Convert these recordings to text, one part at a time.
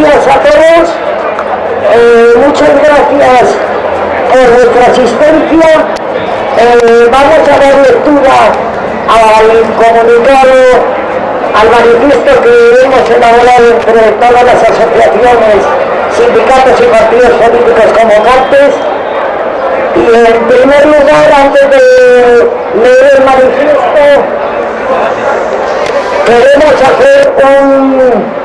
días a todos. Eh, muchas gracias por vuestra asistencia. Eh, vamos a dar lectura al comunicado, al manifiesto que hemos elaborado entre todas las asociaciones, sindicatos y partidos políticos convocantes. Y en primer lugar, antes de leer el manifiesto, queremos hacer un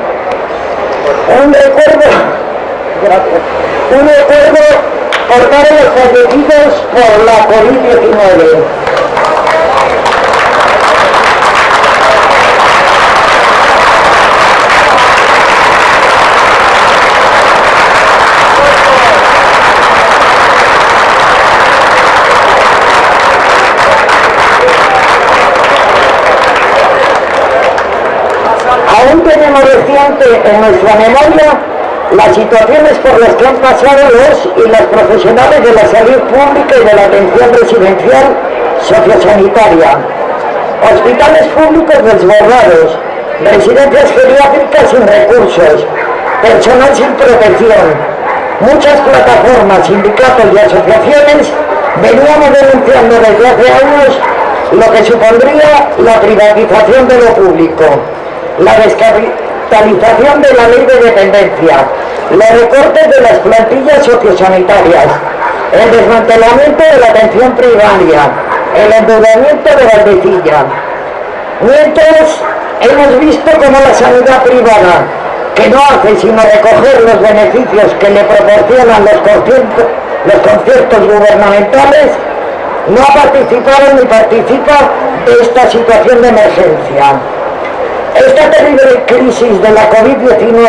un recuerdo, un recuerdo por todos los fallecidos por la COVID-19. Tenemos reciente en nuestra memoria las situaciones por las que han pasado los y las profesionales de la salud pública y de la atención residencial sociosanitaria, hospitales públicos desbordados, residencias geriátricas sin recursos, personal sin protección. Muchas plataformas, sindicatos y asociaciones veníamos denunciando desde hace años lo que supondría la privatización de lo público la descapitalización de la ley de dependencia, los recortes de las plantillas sociosanitarias, el desmantelamiento de la atención primaria, el endeudamiento de Valdecilla. Mientras hemos visto cómo la sanidad privada, que no hace sino recoger los beneficios que le proporcionan los conciertos, los conciertos gubernamentales, no ha participado ni participa de esta situación de emergencia. Esta terrible crisis de la COVID-19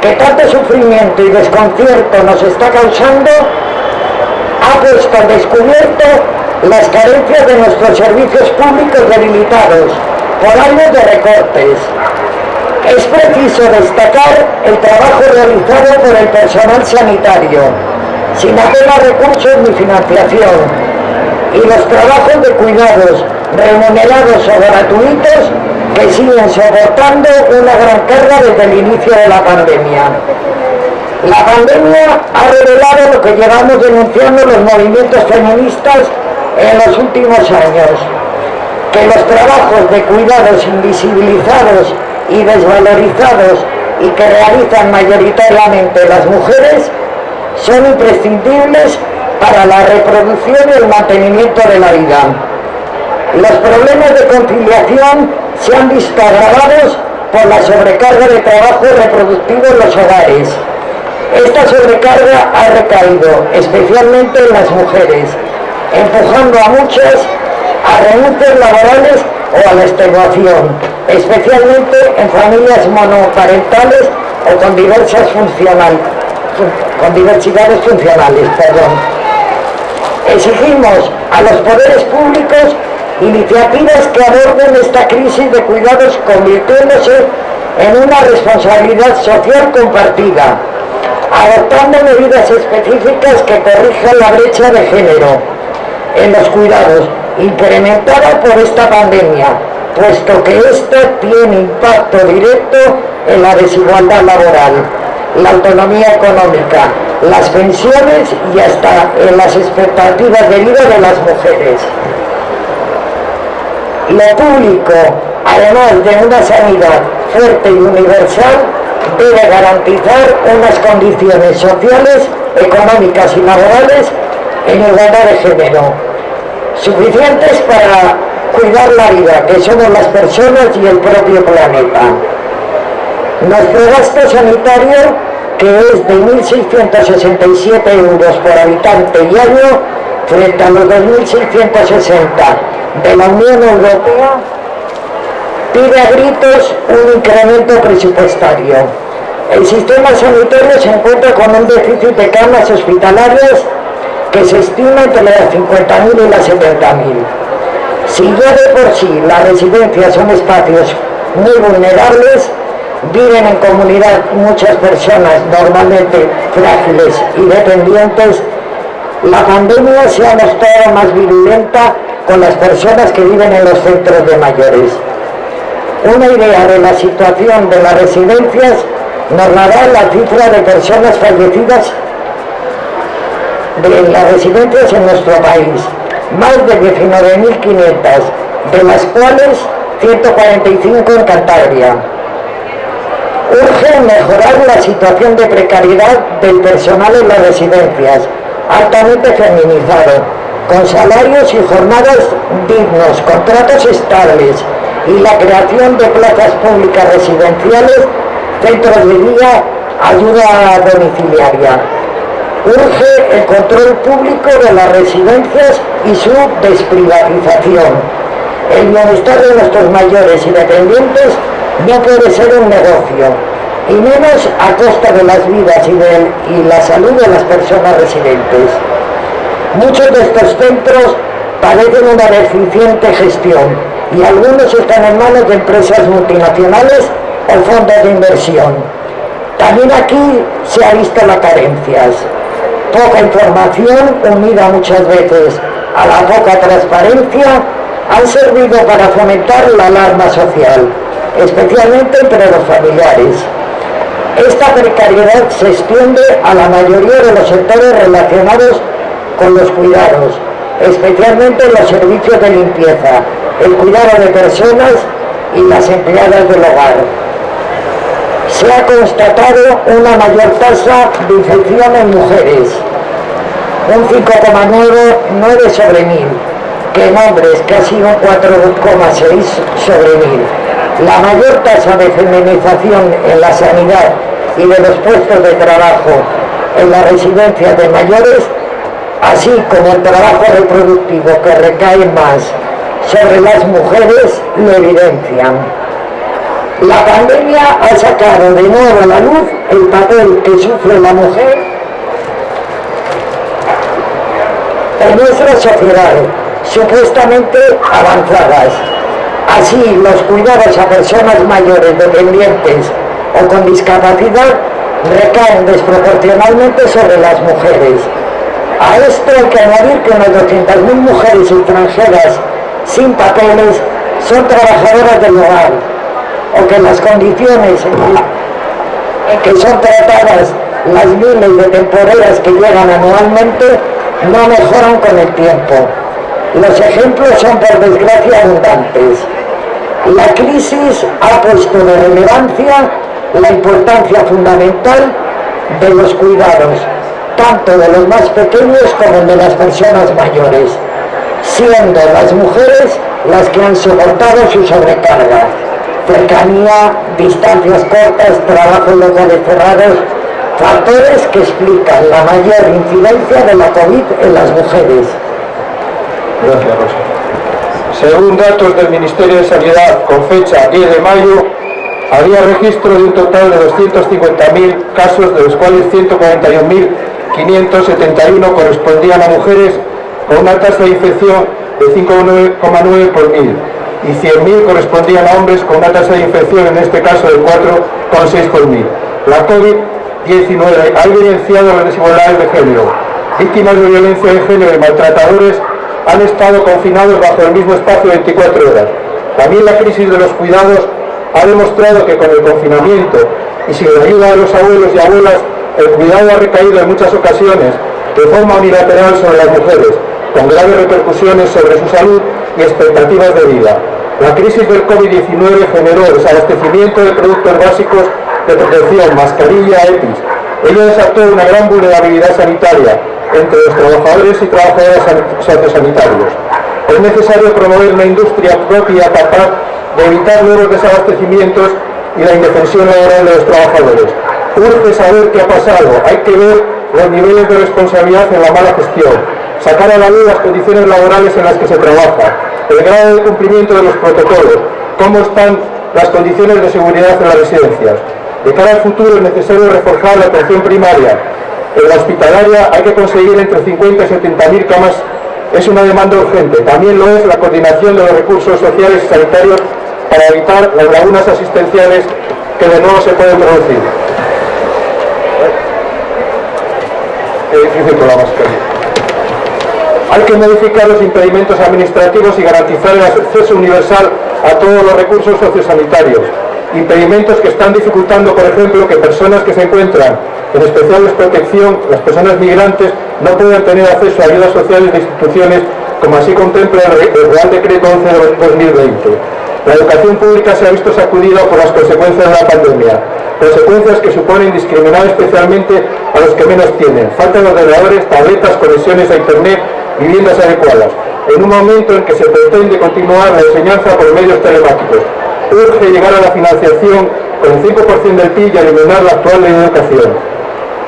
que tanto sufrimiento y desconcierto nos está causando ha puesto al descubierto las carencias de nuestros servicios públicos debilitados por años de recortes. Es preciso destacar el trabajo realizado por el personal sanitario, sin apenas recursos ni financiación, y los trabajos de cuidados remunerados o gratuitos que siguen soportando una gran carga desde el inicio de la pandemia. La pandemia ha revelado lo que llevamos denunciando los movimientos feministas en los últimos años, que los trabajos de cuidados invisibilizados y desvalorizados y que realizan mayoritariamente las mujeres son imprescindibles para la reproducción y el mantenimiento de la vida. Los problemas de conciliación se han visto agravados por la sobrecarga de trabajo reproductivo en los hogares. Esta sobrecarga ha recaído especialmente en las mujeres, empujando a muchas a renuncias laborales o a la extenuación, especialmente en familias monoparentales o con diversas funcional, con diversidades funcionales. Perdón. Exigimos a los poderes públicos iniciativas que aborden esta crisis de cuidados convirtiéndose en una responsabilidad social compartida, adoptando medidas específicas que corrijan la brecha de género en los cuidados, incrementada por esta pandemia, puesto que esta tiene impacto directo en la desigualdad laboral, la autonomía económica, las pensiones y hasta en las expectativas de vida de las mujeres. Lo público, además de una sanidad fuerte y universal, debe garantizar unas condiciones sociales, económicas y laborales en igualdad de género, suficientes para cuidar la vida, que somos las personas y el propio planeta. Nuestro gasto sanitario, que es de 1.667 euros por habitante y año, frente a los 2.660 de la Unión Europea pide a gritos un incremento presupuestario. El sistema sanitario se encuentra con un déficit de camas hospitalarias que se estima entre las 50.000 y las 70.000. Si ya de por sí las residencias son espacios muy vulnerables, viven en comunidad muchas personas normalmente frágiles y dependientes, la pandemia se ha mostrado más virulenta con las personas que viven en los centros de mayores. Una idea de la situación de las residencias nos dará la cifra de personas fallecidas de las residencias en nuestro país, más de 19.500, de las cuales 145 en Cantabria. Urge mejorar la situación de precariedad del personal en las residencias, altamente feminizado, con salarios y jornadas dignos, contratos estables y la creación de plazas públicas residenciales, centros de día, ayuda domiciliaria. Urge el control público de las residencias y su desprivatización. El bienestar de nuestros mayores y dependientes no puede ser un negocio, y menos a costa de las vidas y, y la salud de las personas residentes. Muchos de estos centros padecen una deficiente gestión y algunos están en manos de empresas multinacionales o fondos de inversión. También aquí se ha visto las carencias. Poca información unida muchas veces a la poca transparencia han servido para fomentar la alarma social, especialmente entre los familiares. Esta precariedad se extiende a la mayoría de los sectores relacionados con los cuidados, especialmente los servicios de limpieza, el cuidado de personas y las empleadas del hogar. Se ha constatado una mayor tasa de infección en mujeres, un 5,9 sobre mil, que en hombres casi un 4,6 sobre mil. La mayor tasa de feminización en la sanidad y de los puestos de trabajo en la residencia de mayores así como el trabajo reproductivo que recae más sobre las mujeres lo evidencian. La pandemia ha sacado de nuevo a la luz el papel que sufre la mujer en nuestra sociedad, supuestamente avanzadas. Así, los cuidados a personas mayores, dependientes o con discapacidad recaen desproporcionalmente sobre las mujeres a esto hay que añadir que unas 200.000 mujeres extranjeras sin papeles son trabajadoras del hogar o que las condiciones en que son tratadas las miles de temporeras que llegan anualmente no mejoran con el tiempo. Los ejemplos son por desgracia abundantes. La crisis ha puesto de relevancia la importancia fundamental de los cuidados tanto de los más pequeños como de las personas mayores, siendo las mujeres las que han soportado su sobrecarga. Cercanía, distancias cortas, trabajos locales cerrados, factores que explican la mayor incidencia de la COVID en las mujeres. Gracias, Rosa. Según datos del Ministerio de Sanidad con fecha 10 de mayo, había registro de un total de 250.000 casos, de los cuales 141.000 571 correspondían a mujeres con una tasa de infección de 5,9 por mil y 100.000 correspondían a hombres con una tasa de infección, en este caso de 4,6 por mil. La COVID-19 ha evidenciado las desigualdades de género. Víctimas de violencia de género y maltratadores han estado confinados bajo el mismo espacio 24 horas. También la crisis de los cuidados ha demostrado que con el confinamiento y sin la ayuda de los abuelos y abuelas el cuidado ha recaído en muchas ocasiones de forma unilateral sobre las mujeres, con graves repercusiones sobre su salud y expectativas de vida. La crisis del COVID-19 generó desabastecimiento de productos básicos de protección, mascarilla, EPIs. Ello desató una gran vulnerabilidad sanitaria entre los trabajadores y trabajadoras sociosanitarios. Es necesario promover una industria propia capaz de evitar nuevos desabastecimientos y la indefensión laboral de los trabajadores urge saber qué ha pasado, hay que ver los niveles de responsabilidad en la mala gestión, sacar a la luz las condiciones laborales en las que se trabaja, el grado de cumplimiento de los protocolos, cómo están las condiciones de seguridad en las residencias. De cara al futuro es necesario reforzar la atención primaria. En la hospitalaria hay que conseguir entre 50 y 70 mil camas, es una demanda urgente. También lo es la coordinación de los recursos sociales y sanitarios para evitar las lagunas asistenciales que de nuevo se pueden producir. Hay que modificar los impedimentos administrativos y garantizar el acceso universal a todos los recursos sociosanitarios. impedimentos que están dificultando, por ejemplo, que personas que se encuentran en especial desprotección, las personas migrantes, no puedan tener acceso a ayudas sociales de instituciones, como así contempla el Real Decreto 11 de 2020. La educación pública se ha visto sacudida por las consecuencias de la pandemia, consecuencias que suponen discriminar especialmente a los que menos tienen, falta de ordenadores, tabletas, conexiones a Internet, viviendas adecuadas, en un momento en que se pretende continuar la enseñanza por medios telemáticos. Urge llegar a la financiación con el 5% del PIB y eliminar la actual de educación.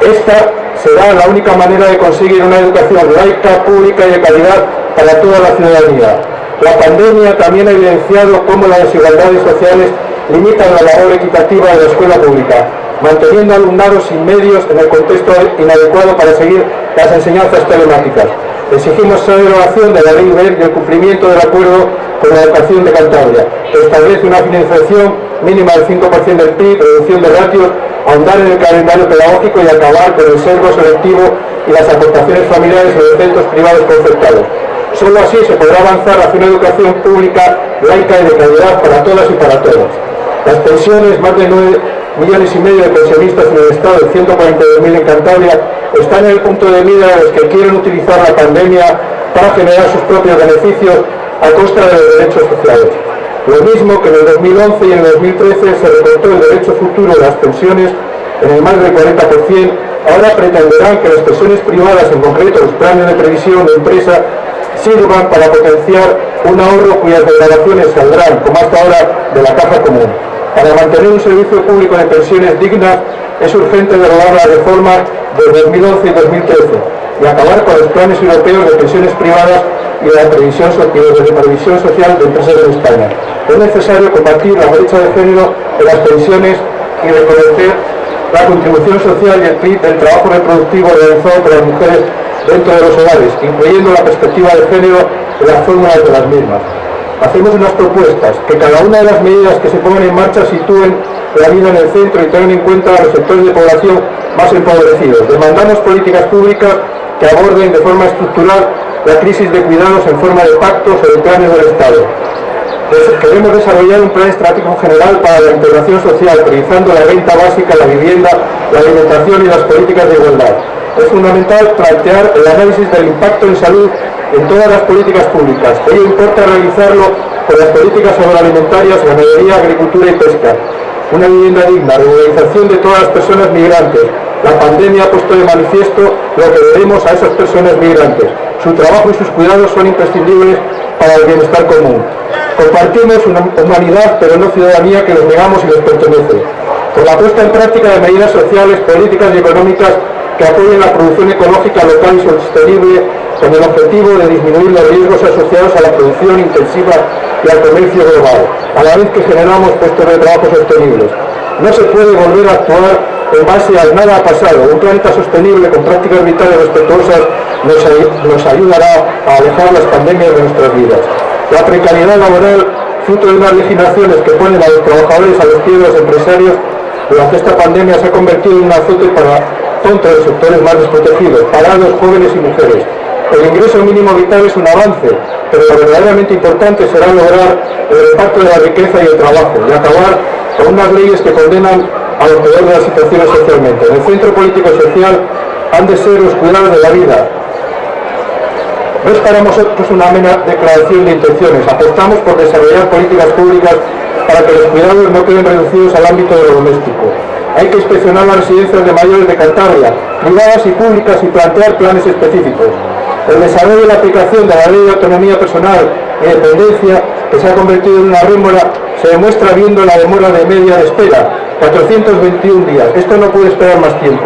Esta será la única manera de conseguir una educación laica, pública y de calidad para toda la ciudadanía. La pandemia también ha evidenciado cómo las desigualdades sociales limitan la labor equitativa de la escuela pública, manteniendo alumnados sin medios en el contexto inadecuado para seguir las enseñanzas telemáticas. Exigimos la derogación de la ley UER y el cumplimiento del acuerdo con la educación de Cantabria, que establece una financiación mínima del 5% del PIB, reducción de ratios, ahondar en el calendario pedagógico y acabar con el sesgo selectivo y las aportaciones familiares en los centros privados concertados. Solo así se podrá avanzar hacia una educación pública, laica y de calidad para todas y para todos. Las pensiones, más de 9 millones y medio de pensionistas en el Estado, 142.000 en Cantabria, están en el punto de mira de los que quieren utilizar la pandemia para generar sus propios beneficios a costa de los derechos sociales. Lo mismo que en el 2011 y en el 2013 se recortó el derecho futuro de las pensiones en el más del 40%, ahora pretenderán que las pensiones privadas, en concreto los planes de previsión de empresa, sirvan para potenciar un ahorro cuyas declaraciones saldrán, como hasta ahora, de la caja común. Para mantener un servicio público de pensiones dignas es urgente derogar la reforma de 2011 y 2013 y acabar con los planes europeos de pensiones privadas y de la previsión, social de empresas en España. Es necesario combatir la brecha de género en las pensiones y reconocer la contribución social y el trabajo reproductivo realizado por las mujeres dentro de los hogares, incluyendo la perspectiva de género en las fórmulas de las mismas hacemos unas propuestas, que cada una de las medidas que se pongan en marcha sitúen la vida en el centro y tengan en cuenta a los sectores de población más empobrecidos. Demandamos políticas públicas que aborden de forma estructural la crisis de cuidados en forma de pactos o de planes del Estado. Queremos desarrollar un plan estratégico general para la integración social, priorizando la renta básica, la vivienda, la alimentación y las políticas de igualdad. Es fundamental plantear el análisis del impacto en salud en todas las políticas públicas. Ello importa realizarlo con las políticas agroalimentarias, ganadería, agricultura y pesca. Una vivienda digna, regularización de todas las personas migrantes. La pandemia ha puesto de manifiesto lo que debemos a esas personas migrantes. Su trabajo y sus cuidados son imprescindibles para el bienestar común. Compartimos una humanidad, pero no ciudadanía que les negamos y les pertenece. Con la puesta en práctica de medidas sociales, políticas y económicas que apoyen la producción ecológica local y sostenible con el objetivo de disminuir los riesgos asociados a la producción intensiva y al comercio global, a la vez que generamos puestos de trabajo sostenibles. No se puede volver a actuar en base al nada pasado. Un planeta sostenible con prácticas vitales respetuosas nos, ayudará a alejar las pandemias de nuestras vidas. La precariedad laboral, fruto de unas legislaciones que ponen a los trabajadores a los pies de los empresarios, durante esta pandemia se ha convertido en un azote para contra los sectores más desprotegidos, parados, jóvenes y mujeres. El ingreso mínimo vital es un avance, pero lo verdaderamente importante será lograr el reparto de la riqueza y el trabajo y acabar con unas leyes que condenan a los peor de las situaciones socialmente. En el centro político social han de ser los cuidados de la vida. No es para nosotros una mera declaración de intenciones, apostamos por desarrollar políticas públicas para que los cuidados no queden reducidos al ámbito de lo doméstico hay que inspeccionar las residencias de mayores de Cantabria, privadas y públicas, y plantear planes específicos. El desarrollo y la aplicación de la ley de autonomía personal y dependencia, que se ha convertido en una rémora, se demuestra viendo la demora de media de espera, 421 días. Esto no puede esperar más tiempo.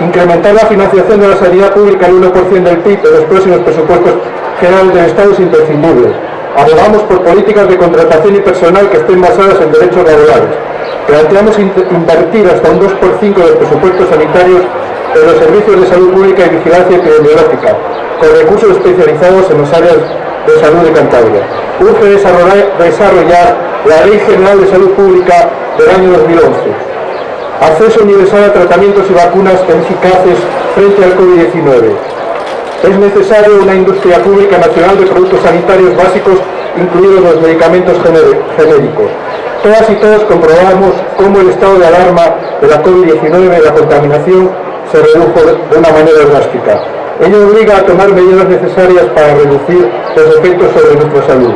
Incrementar la financiación de la sanidad pública al 1% del PIB en los próximos presupuestos generales del Estado es imprescindible. Abogamos por políticas de contratación y personal que estén basadas en derechos laborales. Planteamos invertir hasta un 2 por 5 de los presupuestos sanitarios en los servicios de salud pública y vigilancia epidemiológica, con recursos especializados en las áreas de salud de Cantabria. Urge desarrollar la Ley General de Salud Pública del año 2011. Acceso universal a tratamientos y vacunas eficaces frente al COVID-19. Es necesario una industria pública nacional de productos sanitarios básicos, incluidos los medicamentos genéricos Todas y todos comprobamos cómo el estado de alarma de la COVID-19 y la contaminación se redujo de una manera drástica. Ello obliga a tomar medidas necesarias para reducir los efectos sobre nuestra salud.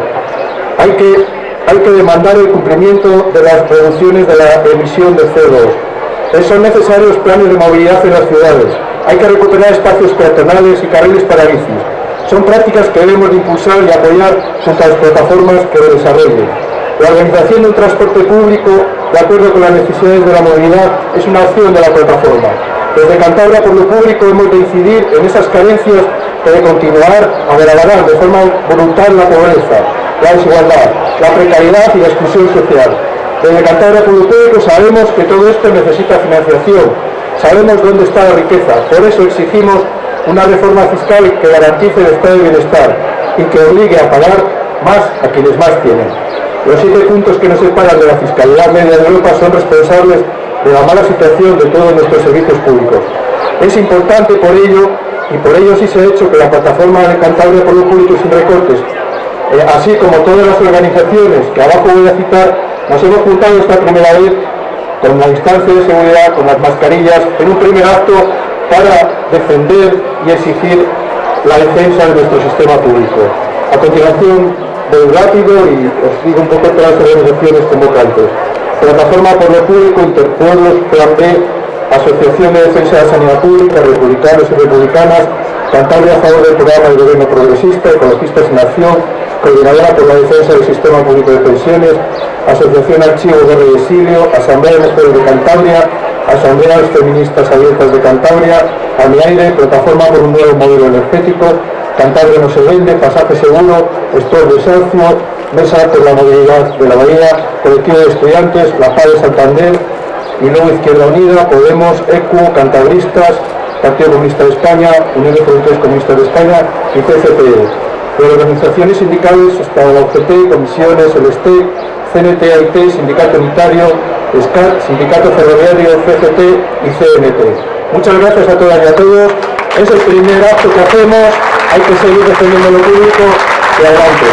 Hay que, hay que demandar el cumplimiento de las reducciones de la emisión de CO2. Son necesarios planes de movilidad en las ciudades. Hay que recuperar espacios peatonales y carriles para bicis. Son prácticas que debemos de impulsar y apoyar junto a las plataformas que lo desarrollen. La organización de un transporte público, de acuerdo con las necesidades de la movilidad, es una opción de la plataforma. Desde Cantabria por lo público hemos de incidir en esas carencias que de continuar a agravar de forma brutal la pobreza, la desigualdad, la precariedad y la exclusión social. Desde Cantabria por lo público sabemos que todo esto necesita financiación, sabemos dónde está la riqueza, por eso exigimos una reforma fiscal que garantice el estado de bienestar y que obligue a pagar más a quienes más tienen. Los siete puntos que nos separan de la fiscalidad media de Europa son responsables de la mala situación de todos nuestros servicios públicos. Es importante por ello, y por ello sí se ha hecho que la plataforma de Cantabria por lo público sin recortes, eh, así como todas las organizaciones que abajo voy a citar, nos hemos juntado esta primera vez con la instancia de seguridad, con las mascarillas, en un primer acto para defender y exigir la defensa de nuestro sistema público. A continuación, voy rápido y os digo un poco todas las organizaciones convocantes. Plataforma por lo Público, Interpueblos, Plan B, Asociación de Defensa de la Sanidad Pública, Republicanos y Republicanas, Cantabria a favor del programa del Gobierno Progresista, Ecologistas en Acción, Coordinadora por la Defensa del Sistema Público de Pensiones, Asociación Archivos de Exilio, Asamblea de Mujeres de Cantabria, Asambleas Feministas Abiertas de Cantabria, AMIAIRE, Plataforma por un Nuevo Modelo Energético, Cantabria no se vende, Pasaje Seguro, de Sancio, Mesa por la Movilidad de la Bahía, Colectivo de Estudiantes, La Paz de Santander, y Izquierda Unida, Podemos, ECU, Cantabristas, Partido Comunista de España, Unión de Fronteras Comunistas de España y CCPE. De organizaciones sindicales hasta la UGT, comisiones, el STEC, CNT, AIT, Sindicato Unitario, SCAT, Sindicato Ferroviario, CGT y CNT. Muchas gracias a todas y a todos. Es el primer acto que hacemos, hay que seguir defendiendo lo público y adelante.